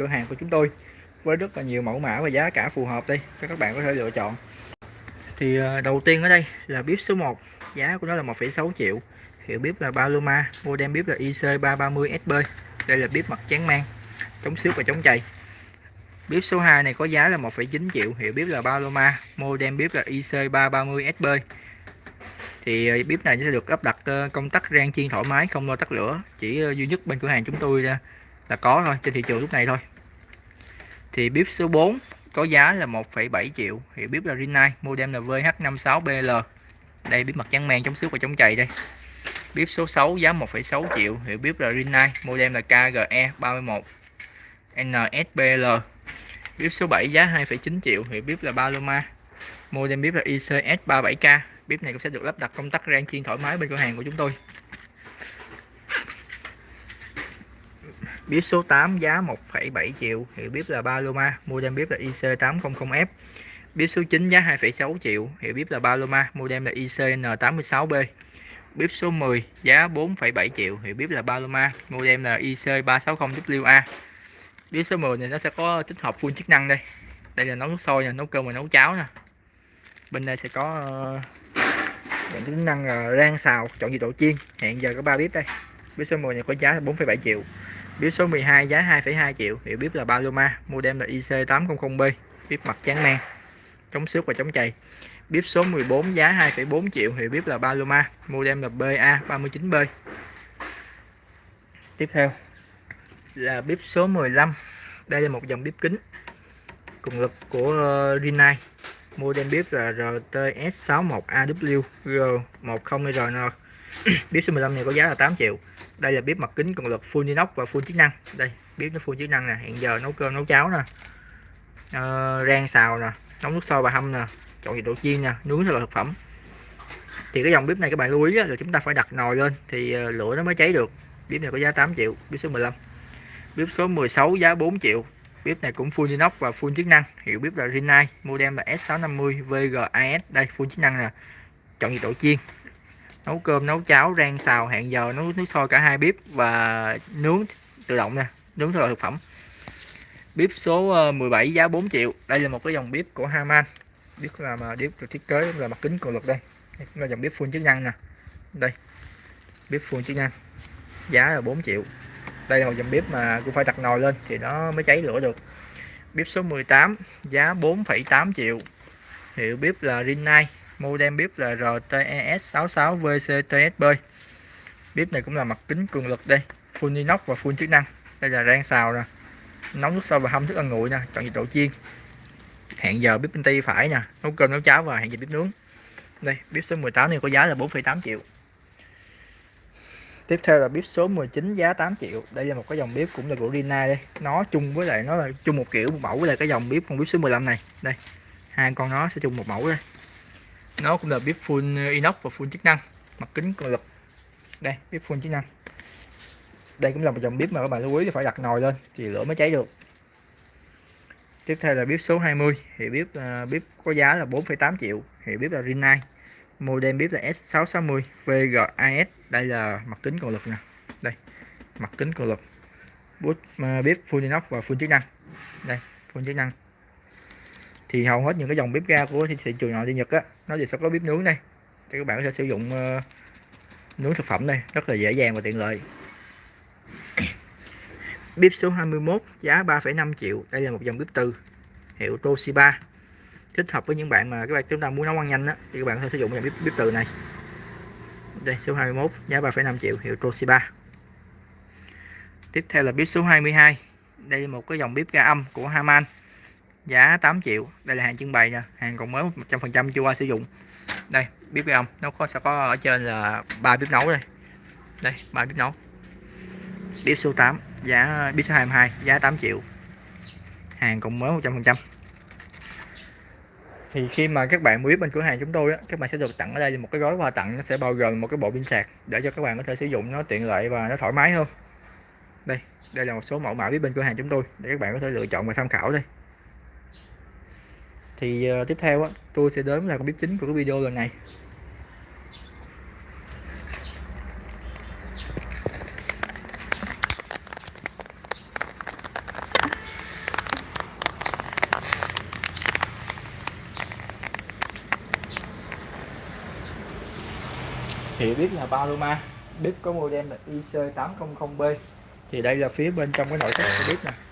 cửa hàng của chúng tôi với rất là nhiều mẫu mã và giá cả phù hợp đây cho các bạn có thể lựa chọn. Thì ờ, đầu tiên ở đây là bếp số 1 giá của nó là 1,6 triệu. Hiệu bếp là Paloma model bếp là IC330SB đây là bếp mặt chán mang chống xước và chống chày. Bếp số 2 này có giá là 1,9 triệu hiệu bếp là Paloma model bếp là IC330SB thì ờ, bếp này sẽ được lắp đặt ờ, công tắc rang chiên thoải mái không lo tắt lửa chỉ duy nhất bên cửa hàng chúng tôi là có thôi trên thị trường lúc này thôi thì bếp số 4 có giá là 1,7 triệu. Hiệu bếp là Rinnai model là VH56BL đây bếp mặt trắng men chống xước và chống chày đây. Bếp số 6 giá 1,6 triệu. Hiệu bếp là Rinnai model là KGE31 NSBL bếp số 7 giá 2,9 triệu. Hiệu bếp là Paloma model bếp là ICS37K bếp này cũng sẽ được lắp đặt công tắc rang chiên thoải mái bên cửa hàng của chúng tôi. Bếp số 8 giá 1,7 triệu. Hiệu bếp là Paloma. Model bếp là IC800F bếp số 9 giá 2,6 triệu. Hiệu bếp là Paloma. Model là ICN86B bếp số 10 giá 4,7 triệu. Hiệu bếp là Paloma. Model là IC360WA bếp số 10 này nó sẽ có tích hợp full chức năng đây. Đây là nấu nước sôi nè nấu cơm và nấu cháo nè. Bên đây sẽ có ờ, những tính năng ờ, rang xào chọn nhiệt độ chiên. Hiện giờ có ba bếp đây. Bếp số 10 này có giá 4,7 triệu. Bếp số 12 giá 2,2 triệu, hiệu bếp là Paloma, model là IC800B, bếp mặt trắng men, chống xước và chống chày. Bếp số 14 giá 2,4 triệu, hiệu bếp là Paloma, model là BA39B. Tiếp theo là bếp số 15. Đây là một dòng bếp kính cùng lực của ờ, Rinnai. Model bếp là RTS61AWG10RN. bếp số 15 này có giá là 8 triệu đây là bếp mặt kính cường lực full inox và full chức năng. Đây bếp nó full chức năng nè. Hiện giờ nấu cơm nấu cháo nè. Uh, rang xào nè. Nấu nước sôi và hâm nè. Chọn nhiệt độ chiên nè. Nướng là thực phẩm. Thì cái dòng bếp này các bạn lưu ý là chúng ta phải đặt nồi lên thì ờ, lửa nó mới cháy được. Bếp này có giá 8 triệu bếp số 15 bếp số 16 giá 4 triệu. Bếp này cũng full inox và full chức năng. Hiệu bếp là Rinnai model là S650 VGAS đây full chức năng nè. Chọn nhiệt độ chiên nấu cơm nấu cháo rang xào hẹn giờ nấu nước sôi cả hai bếp và nướng tự động nè nướng thực phẩm. Bếp số ờ, 17 giá 4 triệu. Đây là một cái dòng bếp của Haman. Bếp là mà ờ, bếp được thiết kế là mặt kính cường lực đây. Đây là dòng bếp full chức năng nè. Đây bếp full chức năng. Giá là 4 triệu. Đây là một dòng bếp mà cũng phải đặt nồi lên thì nó mới cháy lửa được. Bếp số 18 giá 4,8 triệu. Hiệu bếp là Rinnai modem bếp là RTES66VCTSB bếp này cũng là mặt kính cường lực đây full inox và full chức năng. Đây là rang xào nè nấu nước sôi và hâm thức ăn nguội nè chọn nhiệt độ chiên. Hẹn giờ bếp bên tay phải nè nấu cơm nấu cháo và hẹn giờ bếp nướng. Đây bếp số 18 này có giá là 4,8 triệu. Tiếp theo là bếp số 19 giá 8 triệu. Đây là một cái dòng bếp cũng là của Rina đây. Nó chung với lại nó là chung một kiểu một mẫu với lại cái dòng bếp con bếp số 15 này. Đây hai con nó sẽ chung một mẫu đây nó cũng là bếp full inox và full chức năng mặt kính cường lực. Đây bếp full chức năng. Đây cũng là một dòng bếp mà các bạn lưu ý thì phải đặt nồi lên thì lửa mới cháy được. Tiếp theo là bếp số 20 thì bếp uh, bếp có giá là 4,8 triệu thì bếp là Rinnai. Model bếp là S660 VGIS đây là mặt kính cường lực nè. Đây mặt kính cường lực. Bút uh, bếp full inox và full chức năng. Đây full chức năng thì hầu hết những cái dòng bếp ga của thị trường nội địa Nhật á nó thì sẽ có bếp nướng này thì các bạn có thể sử dụng uh, nướng thực phẩm này rất là dễ dàng và tiện lợi. Bếp số 21 giá 3,5 triệu. Đây là một dòng bếp từ hiệu Toshiba. Thích hợp với những bạn mà các bạn chúng ta muốn nấu ăn nhanh á thì các bạn có thể sử dụng dòng bếp, bếp từ này. Đây số 21 giá 3,5 triệu hiệu Toshiba. Tiếp theo là bếp số 22 đây là một cái dòng bếp ga âm của Haman giá 8 triệu. Đây là hàng trưng bày nha. Hàng còn mới 100% chưa qua sử dụng. Đây bếp ga ông. Nó có sẽ có ở trên là ba bếp nấu đây. Đây ba bếp nấu. Bếp số 8 giá bếp số 22 giá 8 triệu. Hàng còn mới 100% thì khi mà các bạn mua bên cửa hàng chúng tôi á, các bạn sẽ được tặng ở đây một cái gói quà tặng. Nó sẽ bao gồm một cái bộ pin sạc để cho các bạn có thể sử dụng nó tiện lợi và nó thoải mái hơn. Đây đây là một số mẫu mã bếp bên cửa hàng chúng tôi để các bạn có thể lựa chọn và tham khảo đây thì uh, tiếp theo á tôi sẽ đến là con bếp chính của cái video lần này. Thì biết là Paloma bếp có model là IC800B thì đây là phía bên trong cái nội thất của bếp nè.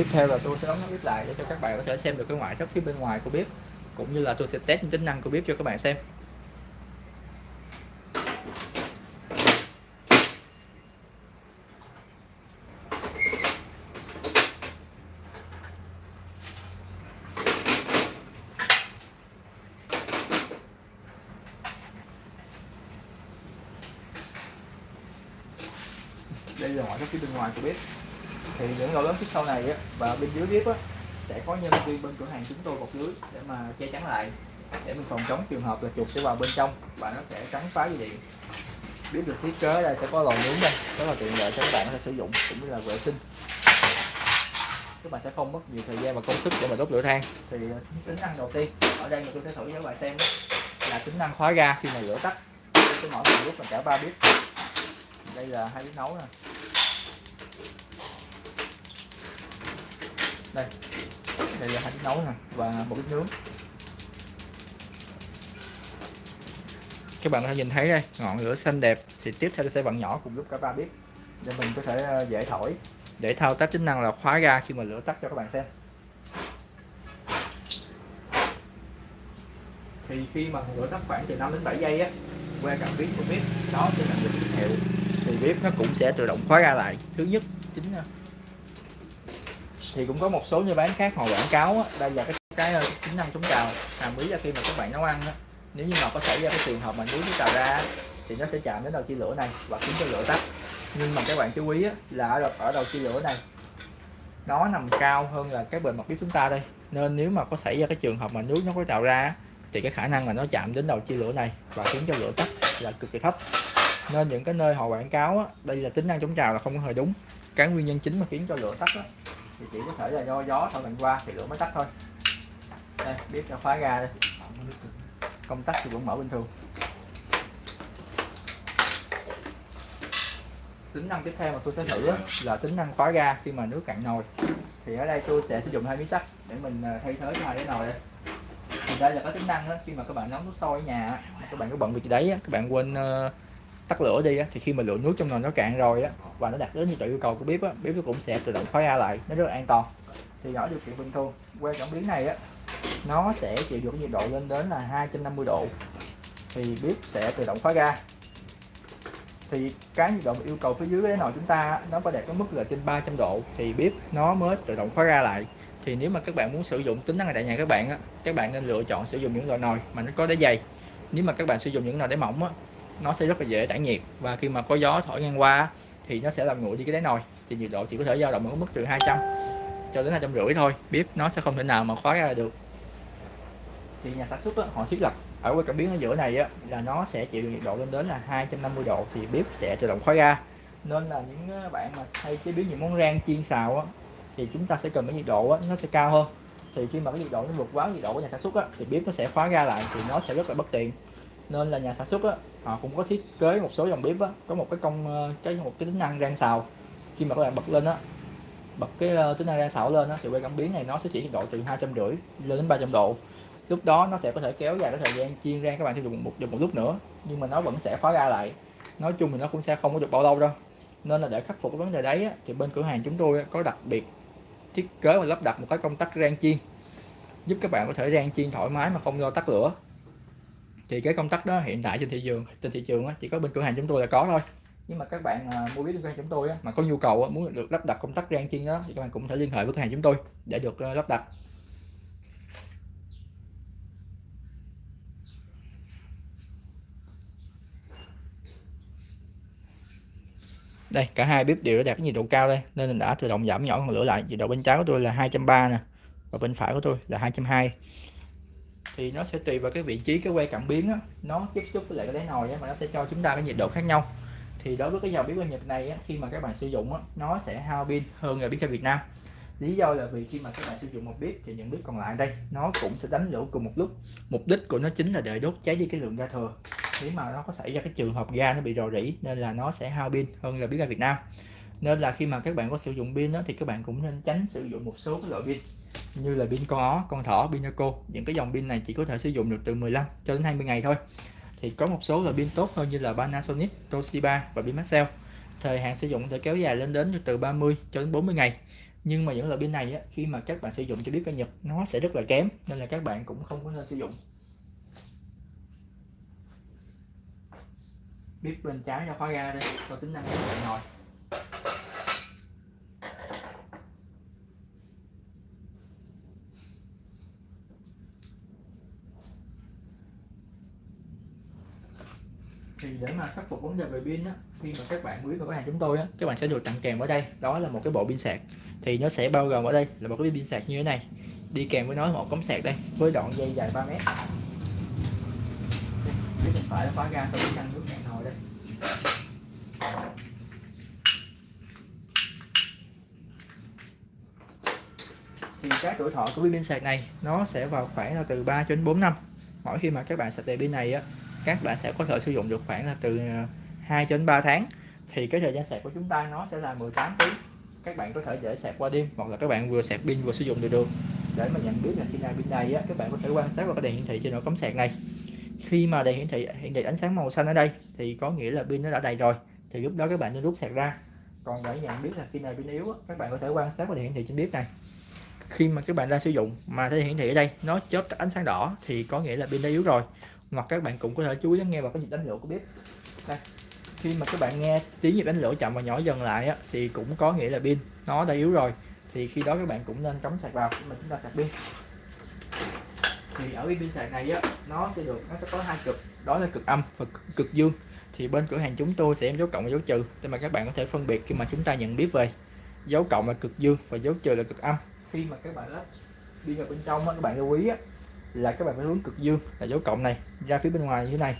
Tiếp theo là tôi sẽ đóng bếp lại để cho các bạn có thể xem được cái ngoại thất phía bên ngoài của bếp, cũng như là tôi sẽ test những tính năng của bếp cho các bạn xem. Đây là ngoại thất phía bên ngoài của bếp thì những lỗ lớn phía sau này á, và bên dưới bếp á, sẽ có nhân viên bên cửa hàng chúng tôi bọc lưới để mà che chắn lại để mình phòng chống trường hợp là chuột sẽ vào bên trong và nó sẽ cắn phá dây điện. Biết được thiết kế đây sẽ có lò nướng đây rất là tiện lợi cho các bạn có thể sử dụng cũng như là vệ sinh. Các bạn sẽ không mất nhiều thời gian và công sức để mà đốt lửa than. Thì ờ, tính năng đầu tiên ở đây mình tôi sẽ thử cho các bạn xem là tính năng khóa ga khi mà lửa tắt. Tôi sẽ mở một lúc là cả ba bếp. Đây là hai bếp nấu nè. Đây. Đây là hai bếp nấu nè, và một bếp nướng. Các bạn có thể nhìn thấy đây, ngọn lửa xanh đẹp. Thì tiếp theo sẽ bạn nhỏ cùng lúc cả ba bếp để mình có thể ờ, dễ thổi. Để thao tác tính năng là khóa ga khi mà lửa tắt cho các bạn xem. Thì khi mà lửa tắt khoảng từ 5 đến 7 giây á, qua cảm biến của bếp, đó sẽ là tín hiệu. Thì bếp nó cũng sẽ tự động khóa ga lại. Thứ nhất, chính ờ, thì cũng có một số như bán khác họ quảng cáo á, đây là cái cái ờ, tính năng chống trào hàm ý là khi mà các bạn nấu ăn á, nếu như mà có xảy ra cái trường hợp mà nước nó trào ra thì nó sẽ chạm đến đầu chia lửa này và khiến cho lửa tắt. Nhưng mà các bạn chú ý á, là ở đầu, ở đầu chia lửa này nó nằm cao hơn là cái bề mặt bếp chúng ta đây. Nên nếu mà có xảy ra cái trường hợp mà nước nó có trào ra thì cái khả năng là nó chạm đến đầu chia lửa này và khiến cho lửa tắt là cực kỳ thấp. Nên những cái nơi họ quảng cáo á, đây là tính năng chống trào là không có hề đúng. Cái nguyên nhân chính mà khiến cho lửa tắt á, thì chỉ có thể là do gió thổi mạnh qua thì lửa mới tắt thôi. Đây bếp cho khóa ga đây. Công tắc thì vẫn mở bình thường. Tính năng tiếp theo mà tôi sẽ thử là tính năng khóa ga khi mà nước cạn nồi. Thì ở đây tôi sẽ sử dụng hai miếng sắt để mình à, thay thế cho hai cái nồi đây. Thì đây là cái tính năng đó, khi mà các bạn nấu nước sôi ở nhà các bạn có bận việc gì đấy các bạn quên ờ, tắt lửa đi á, thì khi mà lượng nước trong nồi nó cạn rồi á, và nó đạt đến nhiệt độ yêu cầu của bếp á bếp nó cũng sẽ tự động khóa ra lại, nó rất là an toàn. Thì ở điều kiện bình thường, qua cảm biến này á, nó sẽ chịu được nhiệt độ lên đến là 250 độ, thì bếp sẽ tự động khóa ra. Thì cái nhiệt độ yêu cầu phía dưới cái nồi chúng ta nó phải đạt cái mức là trên 300 độ, thì bếp nó mới tự động khóa ra lại. Thì nếu mà các bạn muốn sử dụng tính năng này tại nhà các bạn á, các bạn nên lựa chọn sử dụng những loại nồi mà nó có đáy dày. Nếu mà các bạn sử dụng những nồi đáy mỏng á nó sẽ rất là dễ tản nhiệt. Và khi mà có gió thổi ngang qua thì nó sẽ làm nguội đi cái đáy nồi. Thì nhiệt độ chỉ có thể dao động ở mức từ 200 cho đến hai trăm rưỡi thôi. Bếp nó sẽ không thể nào mà khóa ra được. Thì nhà sản xuất đó, họ thiết lập ở cái cảm biến ở giữa này á, là nó sẽ chịu nhiệt độ lên đến là 250 độ thì bếp sẽ tự động khóa ra. Nên là những ờ, bạn mà hay chế biến những món rang chiên xào á, thì chúng ta sẽ cần cái nhiệt độ á, nó sẽ cao hơn. Thì khi mà cái nhiệt độ nó vượt quá nhiệt độ của nhà sản xuất á, thì bếp nó sẽ khóa ra lại thì nó sẽ rất là bất tiện nên là nhà sản xuất á, họ cũng có thiết kế một số dòng bếp á, có một cái công ờ, cái một cái tính năng rang xào. Khi mà các bạn bật lên á bật cái ờ, tính năng rang xào lên á thì quay cảm biến này nó sẽ chỉ nhiệt độ từ hai trăm rưỡi lên đến 300 độ. Lúc đó nó sẽ có thể kéo dài cái thời gian chiên rang các bạn sử dụng một dùng một lúc nữa nhưng mà nó vẫn sẽ khóa ra lại. Nói chung thì nó cũng sẽ không có được bao lâu đâu. Nên là để khắc phục cái vấn đề đấy á, thì bên cửa hàng chúng tôi có đặc biệt thiết kế và lắp đặt một cái công tắc rang chiên giúp các bạn có thể rang chiên thoải mái mà không lo tắt lửa thì cái công tắc đó hiện tại trên thị trường, trên thị trường chỉ có bên cửa hàng chúng tôi là có thôi. Nhưng mà các bạn à, mua biết bên cửa hàng chúng tôi mà có nhu cầu muốn được lắp đặt công tắc rang chiên đó thì các bạn cũng thể liên hệ với cửa hàng chúng tôi để được ờ, lắp đặt. Đây, cả hai bếp đều đã đạt nhiệt độ cao đây, nên mình đã tự động giảm nhỏ ngọn lửa lại. Nhiệt độ bên trái của tôi là 230 nè, và bên phải của tôi là 220 thì nó sẽ tùy vào cái vị trí cái que cảm biến á, nó tiếp xúc với lại cái đáy nồi á, mà nó sẽ cho chúng ta cái nhiệt độ khác nhau. Thì đối với cái dòng bếp ga Nhật này á, khi mà các bạn sử dụng á, nó sẽ hao pin hơn là bếp ga Việt Nam. Lý do là vì khi mà các bạn sử dụng một bếp thì những bếp còn lại đây nó cũng sẽ đánh lửa cùng một lúc. Mục đích của nó chính là để đốt cháy đi cái lượng ga thừa. Nếu mà nó có xảy ra cái trường hợp ga nó bị rò rỉ nên là nó sẽ hao pin hơn là bếp ga Việt Nam. Nên là khi mà các bạn có sử dụng pin đó, thì các bạn cũng nên tránh sử dụng một số cái loại pin như là pin con ó, con thỏ, pinaco những cái dòng pin này chỉ có thể sử dụng được từ 15 cho đến 20 ngày thôi. Thì có một số là pin tốt hơn như là Panasonic, Toshiba và pin Maxell. Thời hạn sử dụng có thể kéo dài lên đến từ 30 cho đến 40 ngày. Nhưng mà những loại pin này á, khi mà các bạn sử dụng cho biết ca Nhật nó sẽ rất là kém nên là các bạn cũng không có nên sử dụng. Biết bên trái cho khóa ga đây có tính năng của bạn ngồi thì để mà khắc phục vấn đề về pin á khi mà các bạn quý cửa hàng chúng tôi á các bạn sẽ được tặng kèm ở đây đó là một cái bộ pin sạc. Thì nó sẽ bao gồm ở đây là một cái pin sạc như thế này. Đi kèm với nó một cống sạc đây với đoạn dây dài 3 mét. Là khóa ga sau ngăn nước cạn nồi đây. Thì cái tuổi thọ của pin sạc này nó sẽ vào khoảng là từ 3 cho đến 4 năm. Mỗi khi mà các bạn sạc đầy pin này á các bạn sẽ có thể sử dụng được khoảng là từ ờ, 2 đến 3 tháng. Thì cái thời gian sạc của chúng ta nó sẽ là 18 tiếng. Các bạn có thể dễ sạc qua đêm, hoặc là các bạn vừa sạc pin vừa sử dụng được được. Để mà nhận biết là khi nào pin đầy á, các bạn có thể quan sát vào cái đèn hiển thị trên ổ cắm sạc này. Khi mà đèn hiển thị hiển thị ánh sáng màu xanh ở đây, thì có nghĩa là pin nó đã đầy rồi. Thì lúc đó các bạn nên rút sạc ra. Còn để nhận biết là khi nào pin yếu á, các bạn có thể quan sát vào đèn hiển thị trên bếp này. Khi mà các bạn đang sử dụng mà thấy hiển thị ở đây, nó chớp ánh sáng đỏ, thì có nghĩa là pin đã yếu rồi hoặc các bạn cũng có thể chú ý lắng nghe vào cái nhịp đánh lửa của bếp. Đây khi mà các bạn nghe tiếng nhịp đánh lửa chậm và nhỏ dần lại á, thì cũng có nghĩa là pin nó đã yếu rồi. Thì khi đó các bạn cũng nên cắm sạc vào để mà chúng ta sạc pin. Thì ở cái pin sạc này á nó sẽ được nó sẽ có hai cực đó là cực âm và cực, cực dương. Thì bên cửa hàng chúng tôi sẽ em dấu cộng và dấu trừ để mà các bạn có thể phân biệt khi mà chúng ta nhận biết về. Dấu cộng là cực dương và dấu trừ là cực âm. Khi mà các bạn lắp pin vào bên trong á, các bạn lưu ý á, là các bạn phải hướng cực dương là dấu cộng này, ra phía bên ngoài như thế này.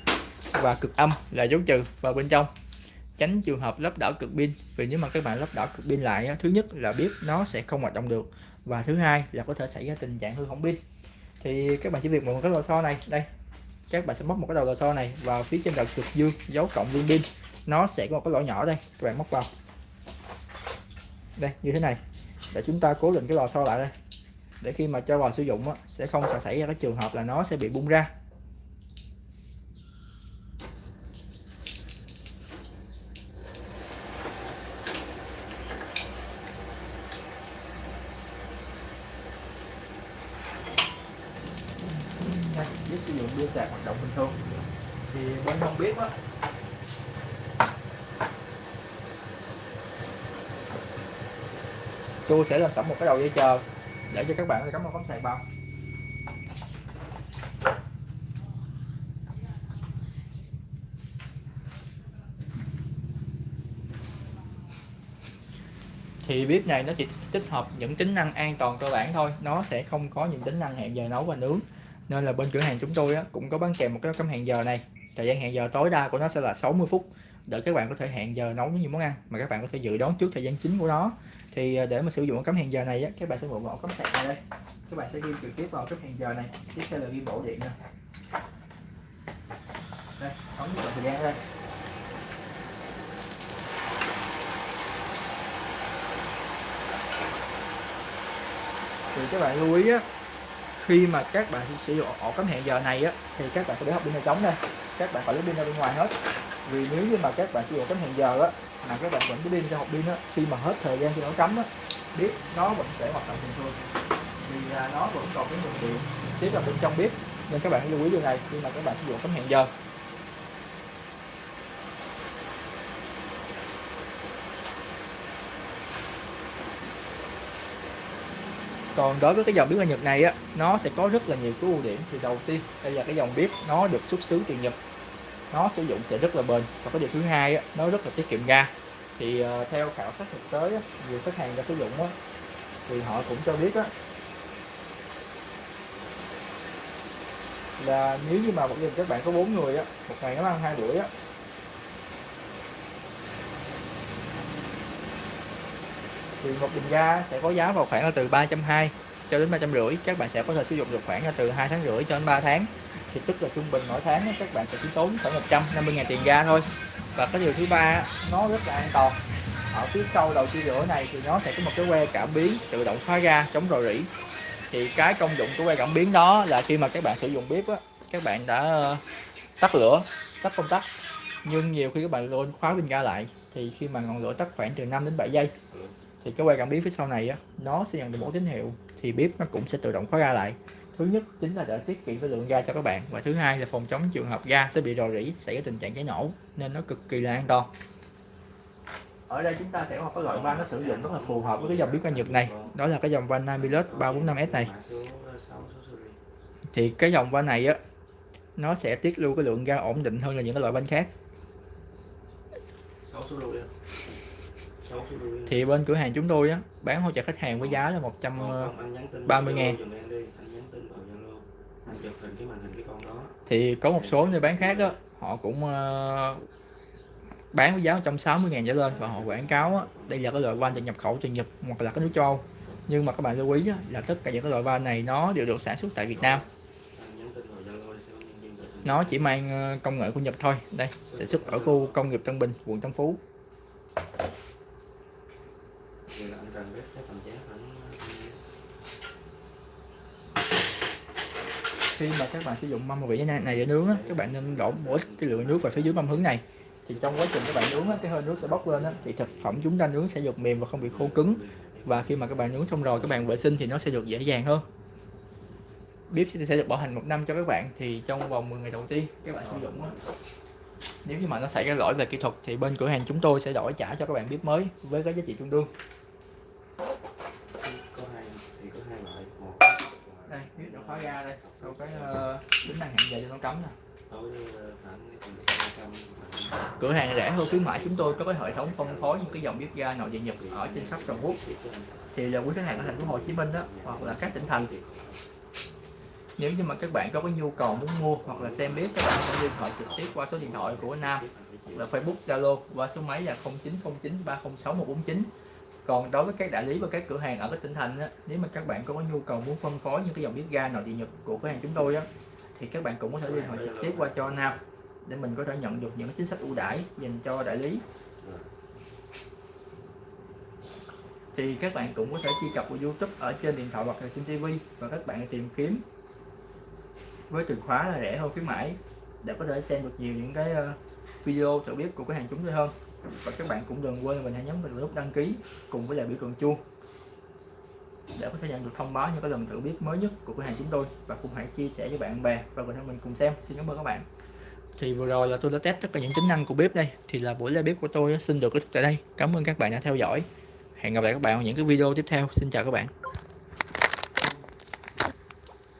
Và cực âm là dấu trừ vào bên trong. Tránh trường hợp lắp đảo cực pin, vì nếu mà các bạn lắp đảo cực pin lại thứ nhất là biết nó sẽ không hoạt động được, và thứ hai là có thể xảy ra tình trạng hư hỏng pin. Thì các bạn chỉ việc một cái lò xo này, đây, các bạn sẽ móc một cái đầu lò xo này vào phía trên đầu cực dương, dấu cộng liên pin. Nó sẽ có một cái lỗ nhỏ đây, các bạn móc vào. Đây, như thế này. Để chúng ta cố định cái lò xo lại đây để khi mà cho vào sử dụng á, sẽ không xảy ra cái trường hợp là nó sẽ bị bung ra. Giúp sử dụng pin sạc hoạt động bình thường. Thì bên không biết á tôi sẽ làm sẵn một cái đầu dây chờ để cho các bạn cắm vào cắm sạc vào thì bếp này nó chỉ tích hợp những tính năng an toàn cơ bản thôi. Nó sẽ không có những tính năng hẹn giờ nấu và nướng. Nên là bên cửa hàng chúng tôi á, cũng có bán kèm một cái cắm hẹn giờ này. Thời gian hẹn giờ tối đa của nó sẽ là 60 phút để các bạn có thể hẹn giờ nấu những món ăn mà các bạn có thể dự đoán trước thời gian chính của nó. Thì ờ, để mà sử dụng cắm hẹn giờ này á, các bạn sẽ mượn vào cắm sạc này đây. Các bạn sẽ ghi trực tiếp vào cắm hẹn giờ này tiếp theo là ghi bộ điện nè đây ấn thời gian đây. Thì các bạn lưu ý á khi mà các bạn sử dụng ổ cắm hẹn giờ này á thì các bạn sẽ để hộp pin này trống đây. Các bạn phải lấy pin ra bên ngoài hết vì nếu như mà các bạn sử dụng cắm hẹn giờ á mà các bạn vẫn cứ pin cho hộp pin á khi mà hết thời gian khi nó cắm á bếp nó vẫn sẽ hoạt động bình thường. Vì à, nó vẫn còn cái nguồn điện tiếp vào bên trong bếp nên các bạn lưu ý điều này khi mà các bạn sử dụng cắm hẹn giờ. Còn đối với cái dòng bếp ga Nhật này á nó sẽ có rất là nhiều cái ưu điểm thì đầu tiên. Đây là cái dòng bếp nó được xuất xứ từ Nhật nó sử dụng sẽ rất là bền. Và cái điều thứ hai á, nó rất là tiết kiệm ga. Thì uh, theo khảo sát thực tế á, nhiều khách hàng đã sử dụng á, thì họ cũng cho biết á, là nếu như mà một gia đình các bạn có bốn người á, một ngày nó ăn hai bữa á, thì một bình ga sẽ có giá vào khoảng là từ 320 cho đến 350 các bạn sẽ có thể sử dụng được khoảng là từ 2 tháng rưỡi cho đến 3 tháng thì tức là trung bình mỗi tháng các bạn sẽ chỉ tốn khoảng 150 ngàn tiền ga thôi. Và cái điều thứ ba nó rất là an toàn. Ở phía sau đầu chia lửa này thì nó sẽ có một cái que cảm biến tự động khóa ga chống rò rỉ. Thì cái công dụng của que cảm biến đó là khi mà các bạn sử dụng bếp á, các bạn đã ờ, tắt lửa, tắt công tắc. Nhưng nhiều khi các bạn luôn khóa bình ga lại, thì khi mà ngọn lửa tắt khoảng từ 5 đến 7 giây, thì cái que cảm biến phía sau này á, nó sẽ nhận được một tín hiệu thì bếp nó cũng sẽ tự động khóa ga lại thứ nhất chính là để tiết kiệm cái lượng ga cho các bạn. Và thứ hai là phòng chống trường hợp ga sẽ bị rò rỉ, xảy ra tình trạng cháy nổ, nên nó cực kỳ là an toàn. Ở đây chúng ta sẽ có một cái loại van nó sử dụng rất là phù hợp với cái dòng bếp ga Nhật này. Đó là cái dòng van Namilus 345S này. Thì cái dòng van này á, nó sẽ tiết lưu cái lượng ga ổn định hơn là những cái loại van khác. Thì bên cửa hàng chúng tôi á, bán hỗ trợ khách hàng với giá là 130 ờ, ngàn thì có một số nơi bán khác á họ cũng uh, bán với giá 160 ngàn trở lên và họ quảng cáo á, đây là cái loại van từ nhập khẩu từ Nhật hoặc là cái nước châu Âu. Nhưng mà các bạn lưu ý á, là tất cả những cái loại van này nó đều được sản xuất tại Việt Nam. Nó chỉ mang ờ, công nghệ của Nhật thôi. Đây sản xuất ở khu công nghiệp Tân Bình quận Tân Phú khi mà các bạn sử dụng mâm vị này để nướng á, các bạn nên đổ ít cái lượng nước vào phía dưới mâm hứng này. Thì trong quá trình các bạn nướng á, cái hơi nước sẽ bốc lên á, thì thực phẩm chúng ta nướng sẽ được mềm và không bị khô cứng. Và khi mà các bạn nướng xong rồi các bạn vệ sinh thì nó sẽ được dễ dàng hơn. Bếp sẽ được bảo hành một năm cho các bạn thì trong vòng 10 ngày đầu tiên các bạn sử dụng á, nếu như mà nó xảy ra lỗi về kỹ thuật thì bên cửa hàng chúng tôi sẽ đổi trả cho các bạn bếp mới với cái giá trị tương đương đây bếp đã khóa ra đây sau cái uh, tính năng hẹn giờ cho nó cấm nè. Cửa hàng rẻ hơn khuyến mãi chúng tôi có cái hệ thống phân phối những cái dòng bếp ga nội địa nhật ở trên khắp toàn quốc. Thì là quý khách hàng ở thành phố Hồ Chí Minh đó hoặc là các tỉnh thành. Nếu như mà các bạn có cái nhu cầu muốn mua hoặc là xem bếp các bạn sẽ liên hệ trực tiếp qua số điện thoại của Nam là Facebook Zalo qua số máy là 0909 306 149 còn đối với các đại lý và các cửa hàng ở các tỉnh thành á, nếu mà các bạn có nhu cầu muốn phân phối những cái dòng bếp ga nội địa nhật của cửa hàng chúng tôi á, thì các bạn cũng có thể liên hệ trực tiếp qua cho Nam để mình có thể nhận được những chính sách ưu đãi dành cho đại lý. Thì các bạn cũng có thể truy cập vào YouTube ở trên điện thoại hoặc là trên TV và các bạn tìm kiếm. Với từ khóa là rẻ hơn khuyến mãi để có thể xem được nhiều những cái ờ, video thử bếp của cửa hàng chúng tôi hơn và các bạn cũng đừng quên mình hãy nhấn vào nút đăng ký cùng với lại biểu tượng chuông để có thể nhận được thông báo những cái lần thử bếp mới nhất của cửa hàng chúng tôi. Và cũng hãy chia sẻ với bạn bè và cùng mình cùng xem. Xin cảm ơn các bạn. Thì vừa rồi là tôi đã test tất cả những tính năng của bếp đây. Thì là buổi live bếp của tôi xin được kết thúc tại đây. Cảm ơn các bạn đã theo dõi. Hẹn gặp lại các bạn ở những cái video tiếp theo. Xin chào các bạn.